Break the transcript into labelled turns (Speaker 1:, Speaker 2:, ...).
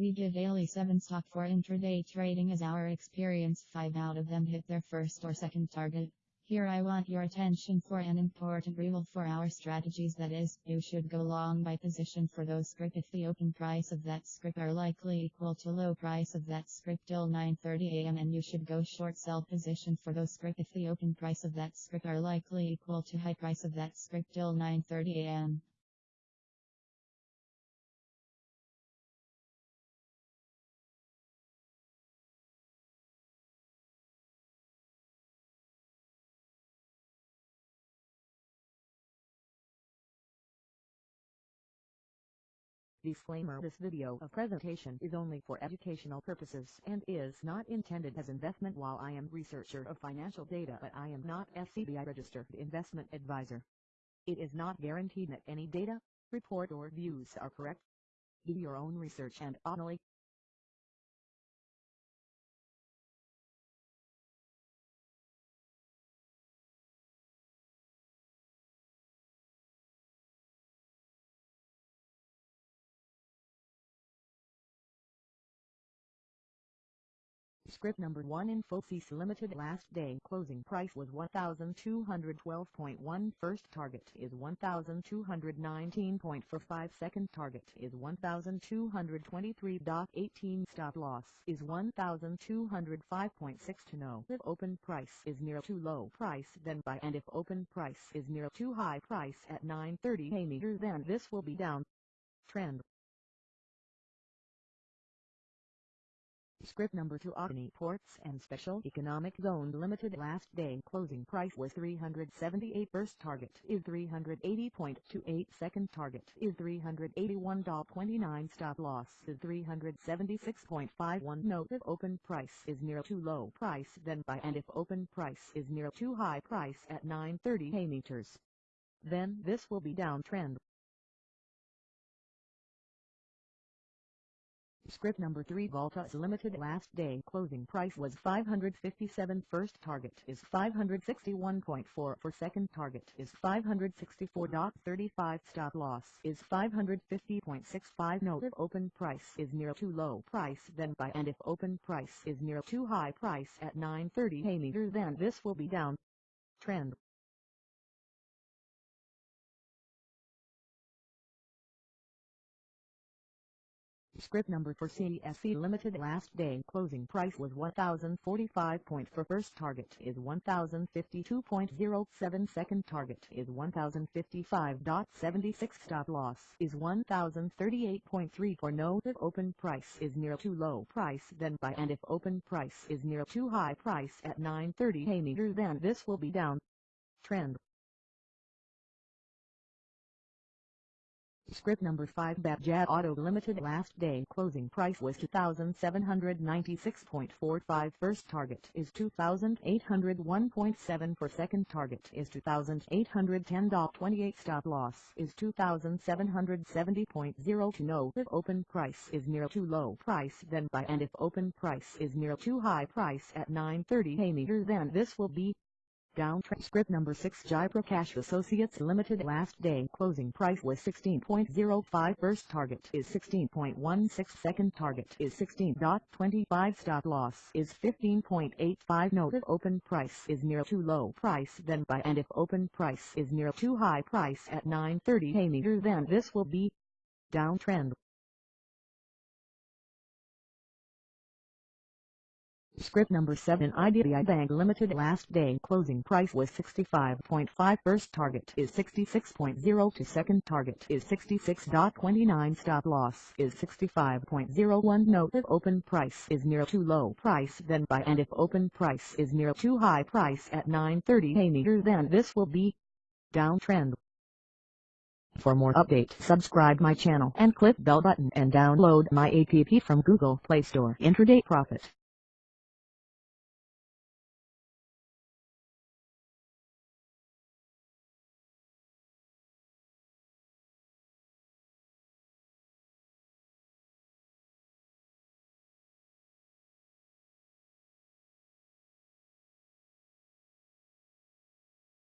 Speaker 1: We give daily 7 stock for intraday trading as our experience. 5 out of them hit their first or second target. Here I want your attention for an important rule for our strategies. That is, you should go long by position for those script if the open price of that script are likely equal to low price of that script till 9.30 am and you should go short sell position for those script if the open price of that script are likely equal to high price of that script till 9.30
Speaker 2: Disclaimer This video of presentation is only for educational purposes and is not intended as investment while I am researcher of financial data but I am not SEBI registered investment advisor. It is not guaranteed that any data, report or views are correct. Do your own research and only Script number 1 Infosys Limited last day. Closing price was 1212.1 first target is 1219.45 second target is 1223.18 stop loss is 1205.6 to know if open price is near too low price then buy. And if open price is near too high price at 930 a meter then this will be down. Trend Script number 2 Adani Ports and Special Economic Zone Limited last day closing price was 378 first target is 380.28 second target is 381.29 stop loss is 376.51 note if open price is near too low price then buy and if open price is near too high price at 930 hay meters. Then this will be downtrend Script number 3 Voltas Limited last day. Closing price was 557 first target is 561.4 for second target is 564.35 stop loss is 550.65 note if open price is near too low price then buy. And if open price is near too high price at 930 a meter then this will be down. Trend Script number for CSC Limited last day closing price was 1045. for first target is 1052.07 second target is 1055.76 stop loss is 1038.3 for no if open price is near too low price then buy and if open price is near too high price at 930 a meter then this will be down trend Script number 5 Bajaj Auto Limited last day closing price was 2796.45 first target is 2801.7 for second target is 2810.28 stop loss is 2770.0 to know if open price is near too low price then buy and if open price is near too high price at 930 a meter then this will be down script number 6 Jaiprakash Associates Limited last day closing price was 16.05 first target is 16.16 second target is 16.25 stop loss is 15.85 note if open price is near too low price then buy and if open price is near too high price at 930 a meter then this will be downtrend Script number 7 IDBI Bank Limited. Last day closing price was 65.5 first target is 66.0 to second target is 66.29 stop loss is 65.01 note if open price is near too low price then buy. And if open price is near too high price at 930 a meter then. This will be downtrend. For more update subscribe my channel and click bell button and download my app from Google Play Store. Intraday Profit.